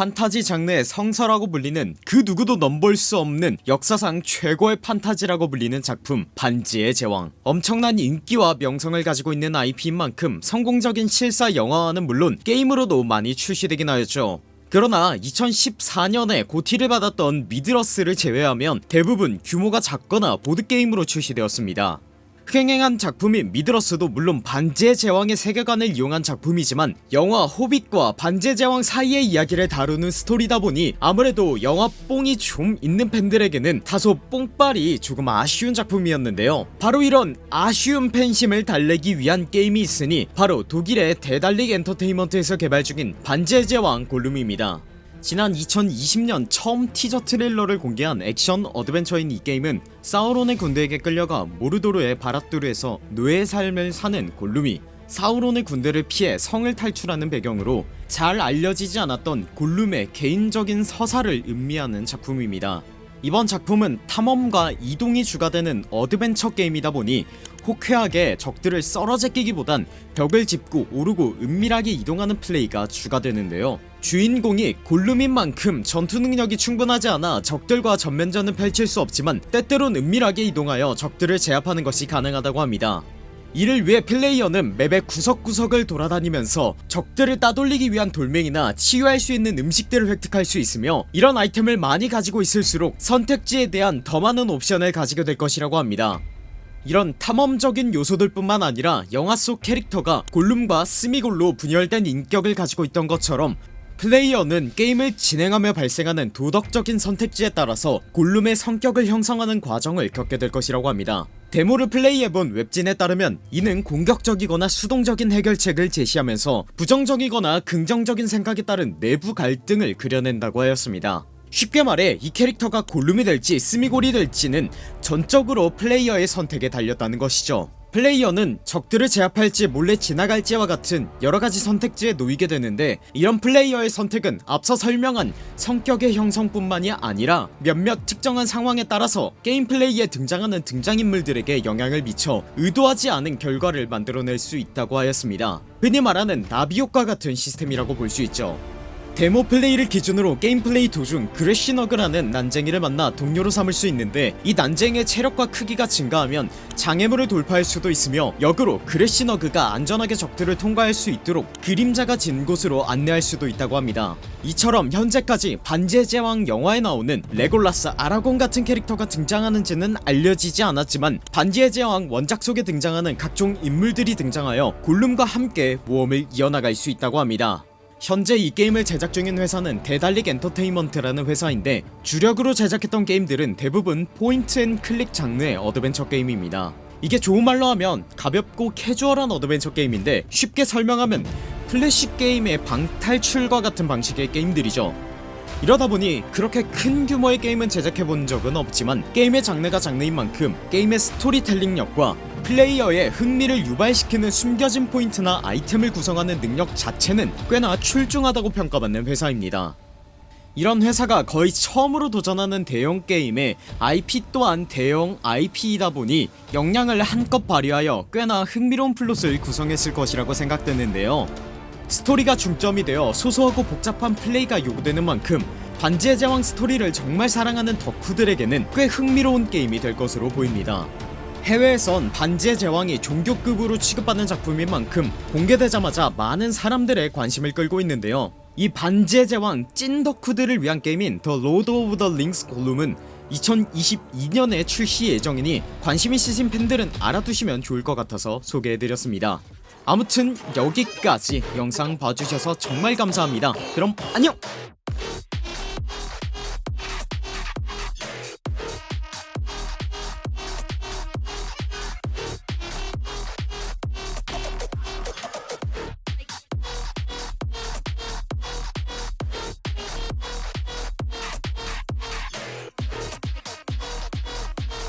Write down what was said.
판타지 장르의 성서라고 불리는 그 누구도 넘볼 수 없는 역사상 최고의 판타지라고 불리는 작품 반지의 제왕. 엄청난 인기와 명성을 가지고 있는 IP인 만큼 성공적인 실사 영화화는 물론 게임으로도 많이 출시되긴 하였죠. 그러나 2014년에 고티를 받았던 미드러스를 제외하면 대부분 규모가 작거나 보드게임으로 출시되었습니다 흥행한 작품인 미드러스도 물론 반지의 제왕의 세계관을 이용한 작품이지만 영화 호빗과 반지의 제왕 사이의 이야기를 다루는 스토리다 보니 아무래도 영화 뽕이 좀 있는 팬들에게는 다소 뽕빨이 조금 아쉬운 작품이었는데요. 바로 이런 아쉬운 팬심을 달래기 위한 게임이 있으니 바로 독일의 Daedalic Entertainment에서 개발 중인 반지의 제왕 골룸입니다 지난 2020년 처음 티저 트레일러를 공개한 액션 어드벤처인 이 게임은 사우론의 군대에게 끌려가 모르도르의 바랏두르에서 노예의 삶을 사는 골룸이 사우론의 군대를 피해 성을 탈출하는 배경으로 잘 알려지지 않았던 골룸의 개인적인 서사를 음미하는 작품입니다 이번 작품은 탐험과 이동이 주가 되는 어드벤처 게임이다 보니 호쾌하게 적들을 썰어 제끼기보단 벽을 짚고 오르고 은밀하게 이동하는 플레이가 주가 되는데요. 주인공이 골룸인 만큼 전투 능력이 충분하지 않아 적들과 전면전을 펼칠 수 없지만 때때론 은밀하게 이동하여 적들을 제압하는 것이 가능하다고 합니다 이를 위해 플레이어는 맵의 구석구석을 돌아다니면서 적들을 따돌리기 위한 돌멩이나 치유할 수 있는 음식들을 획득할 수 있으며 이런 아이템을 많이 가지고 있을수록 선택지에 대한 더 많은 옵션을 가지게 될 것이라고 합니다. 이런 탐험적인 요소들 뿐만 아니라 영화 속 캐릭터가 골룸과 스미골로 분열된 인격을 가지고 있던 것처럼 플레이어는 게임을 진행하며 발생하는 도덕적인 선택지에 따라서 골룸의 성격을 형성하는 과정을 겪게 될 것이라고 합니다 데모를 플레이해본 웹진에 따르면 이는 공격적이거나 수동적인 해결책을 제시하면서 부정적이거나 긍정적인 생각에 따른 내부 갈등을 그려낸다고 하였습니다. 쉽게 말해 이 캐릭터가 골룸이 될지 스미골이 될지는 전적으로 플레이어의 선택에 달렸다는 것이죠 플레이어는 적들을 제압할지 몰래 지나갈지와 같은 여러가지 선택지에 놓이게 되는데 이런 플레이어의 선택은 앞서 설명한 성격의 형성뿐만이 아니라 몇몇 특정한 상황에 따라서 게임 플레이에 등장하는 등장인물들에게 영향을 미쳐 의도하지 않은 결과를 만들어낼 수 있다고 하였습니다. 흔히 말하는 나비효과 같은 시스템이라고 볼 수 있죠 데모 플레이를 기준으로 게임 플레이 도중 그레시너그라는 난쟁이를 만나 동료로 삼을 수 있는데 이 난쟁이의 체력과 크기가 증가하면 장애물을 돌파할 수도 있으며 역으로 그레시너그가 안전하게 적들을 통과할 수 있도록 그림자가 진 곳으로 안내할 수도 있다고 합니다. 이처럼 현재까지 반지의 제왕 영화에 나오는 레골라스 아라곤 같은 캐릭터가 등장하는지는 알려지지 않았지만 반지의 제왕 원작 속에 등장하는 각종 인물들이 등장하여 골룸과 함께 모험을 이어나갈 수 있다고 합니다 현재 이 게임을 제작 중인 회사는 Daedalic Entertainment라는 회사인데 주력으로 제작했던 게임들은 대부분 point and click 장르의 어드벤처 게임입니다. 이게 좋은 말로 하면 가볍고 캐주얼한 어드벤처 게임인데 쉽게 설명하면 플래시 게임의 방탈출과 같은 방식의 게임들이죠. 이러다보니 그렇게 큰 규모의 게임은 제작해본 적은 없지만 게임의 장르가 장르인 만큼 게임의 스토리텔링력과 플레이어의 흥미를 유발시키는 숨겨진 포인트나 아이템을 구성하는 능력 자체는 꽤나 출중하다고 평가받는 회사입니다. 이런 회사가 거의 처음으로 도전하는 대형 게임에 IP 또한 대형 IP이다 보니 역량을 한껏 발휘하여 꽤나 흥미로운 플롯을 구성했을 것이라고 생각되는데요. 스토리가 중점이 되어 소소하고 복잡한 플레이가 요구되는 만큼 반지의 제왕 스토리를 정말 사랑하는 덕후들에게는 꽤 흥미로운 게임이 될 것으로 보입니다 해외에선 반지의 제왕이 종교급으로 취급받는 작품인 만큼 공개되자마자 많은 사람들의 관심을 끌고 있는데요. 이 반지의 제왕 찐 덕후들을 위한 게임인 The Lord of the Rings 골룸은 2022년에 출시 예정이니 관심 있으신 팬들은 알아두시면 좋을 것 같아서 소개해드렸습니다. 아무튼 여기까지 영상 봐주셔서 정말 감사합니다. 그럼 안녕